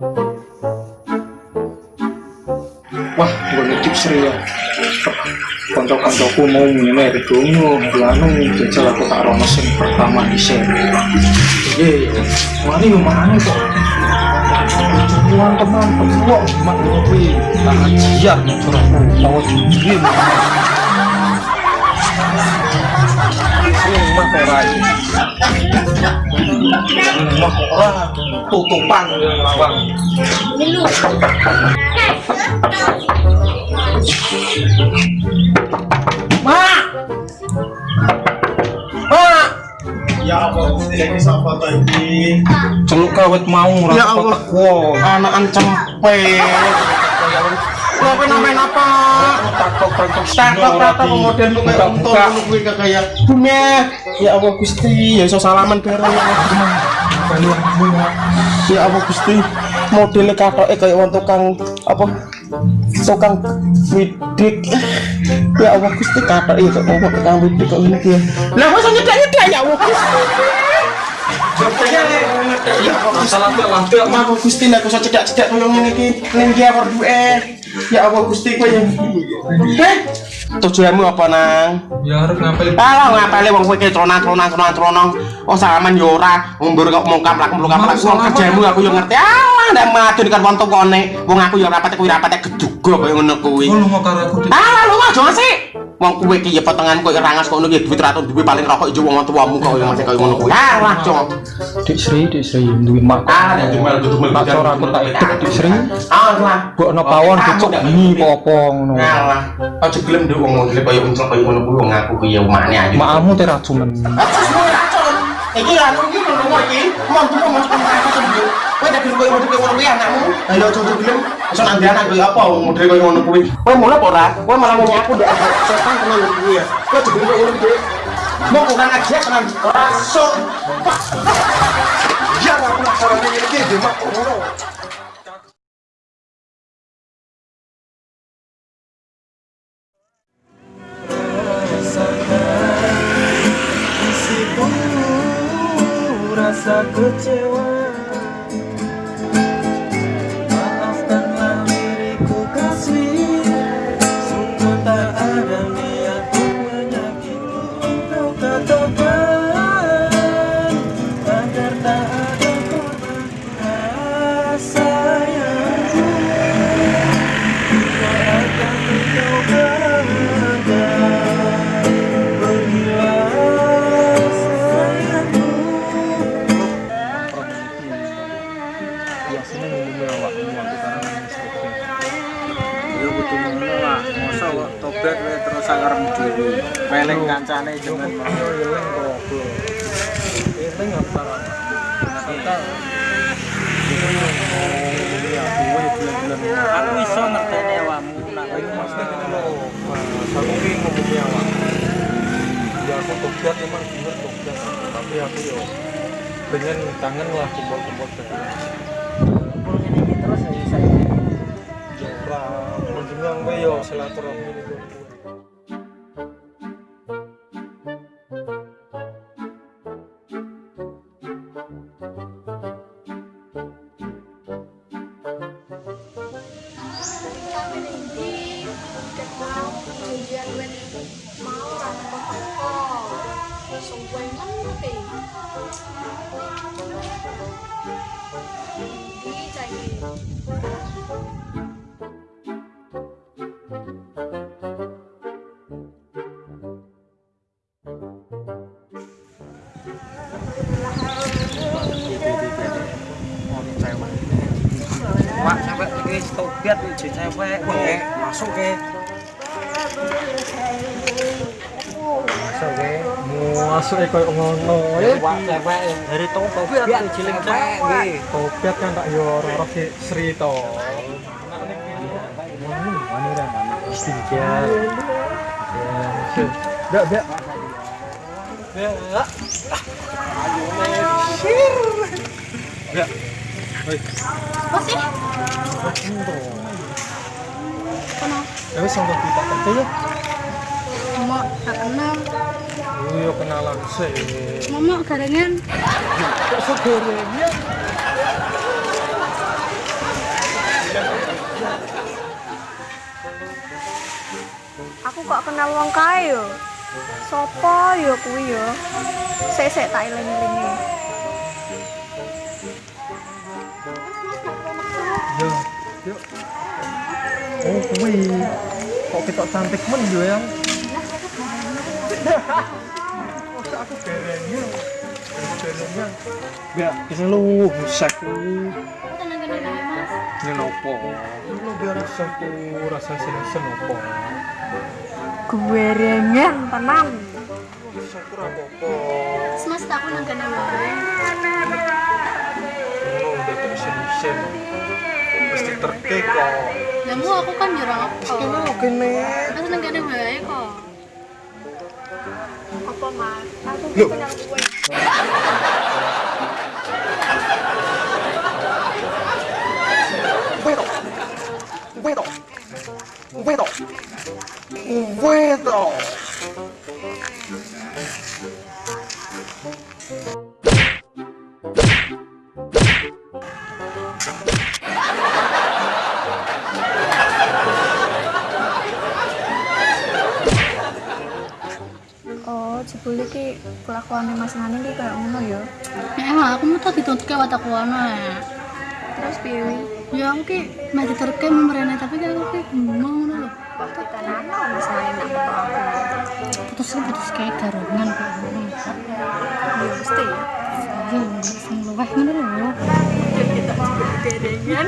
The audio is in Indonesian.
Wah, gue nitip seri ya. Konco-koncoku mau iki dongo, anu jajal aku tak rono sing pertama di seri. Iya, mari mana kok. Tuan teman, wah, mak ngopi, tak ajian, curahku, tahu jujur. Sing mah tutupan lawang. Mak! Mak! Ya Allah, ini sama tadi. Celuk kawet mau Ya Allah. teko. Anakan cempe. Lo apa namanya apa? Takok takok Takut takut kemudian lu kayak untung lu gue kayak Bume. Ya Allah Gusti, ya iso salaman bareng ya Allah. Ya Allah Gusti, modelnya katoke kayak wong tukang apa? Tukang widik. Ya Allah Gusti katoke kok wong tukang widik kok ngene ya. Lah iso nyedak-nyedak ya Allah Gusti. Allah Gusti. Nek cedak-cedak. Ya Allah Gusti ya. Tujuanmu apa nang? Ya harus ngapel. Alah ngapale wong kowe ki tronan-tronan tronan-tronan. Oh salaman yo ora, ngumbur kok mongkap lak mluk apa wong kerjamu aku yo ngerti. Alah ndak madun kan wong tukone. Wong aku yo rapate kuwi rapate geduga kaya ngono kuwi. Oh, lu mau karo aku. Alah lu aja sih. Wong kowe ki ya potongan kok rangas kok ngono ki duit ratus duwe paling rokok ijo wong tuamu kok yo masih kaya ngono kuwi. Alah, Cok. Dik Sri, Dik Sri duwe mak. Ah, ya dumel dumel Tak ora aku tak ikut Dik Sri. Alah. Mbok ono pawon dicuk mi apa ngono. Alah. Aja gelem nduk wong modele kaya uncel ngono kuwi wong aku ki ya umane aja. Makmu mau racun. Iki anu iki nomor iki. Mau neraka sembuh. Kowe tak gelem koyo model koyo ngono kuwi anakmu. Ayo aja aja gelem. Iso nang anak koyo apa wong model koyo ngono kuwi. Kowe mulai apa ora? Kowe malah ngomong aku ndak ada setan tenan kuwi ya. Kowe aja gelem koyo ngono kuwi. Mau kurang aja tenan. Rasuk. Ya aku iki mak ngono. rasa kecewa sakarem dhewe. Peleng kancane eling kok. Eling apa? Kita Aku iso ngerteni awakmu nak aku ki ngomongnya awak. Ya aku tobat emang bener tapi aku yo pengen kangen lah kumpul-kumpul terus ya saya. Ya ora menjengang we yo silaturahmi ini cai Wak sampai iki tobat iki cewek wae masuk we, masuk e koyo ngono. Eh, Wak cewek dari tobat iki cilik cewek tobat kan tak yo ora ki Sri to. Mana ora? Istighfar. Ya, Dak, dak. Ya. Ayo, Ya. apa sih Ya wis sampe kerja ya gak kenal iya kenalan sih. Mama garengan kok segorengan ya? aku kok kenal wong kae yo. Sopo yo kuwi yo. Sesek tak eling-elingi. Ya, yo yo oh kuwi. Kok ketok cantik men yo yang Masa aku berengnya. Berengnya. Ya, ini lu rusak. Tenang nopo? Lu biar rusak ku rasa seneng nopo. Gue rengen tenan. Rusak ku apa-apa. Mas tak nang kene wae. Oh, udah tak isen-isen. Mesti terkek kok. Mu aku kan ora apa. Kene kene. Mas nang kene wae kok. Apa Mas? Aku Loh. kenal kowe. Vedo. Vedo. Vedo. Vedo. Oh, jebule iki kelakuane Mas Nani iki kayak ngono ya. Emang aku mau tadi tuntut ke watak wana Terus piye? Ya aku ki meh diterke memerene tapi kayak aku ki mau ngono lho. Waktu tenan Mas Nani nak aku. Putus putus kayak garongan kok ngono. Ya mesti ya. Ya sing luweh ngono lho. Kita juga kerengan.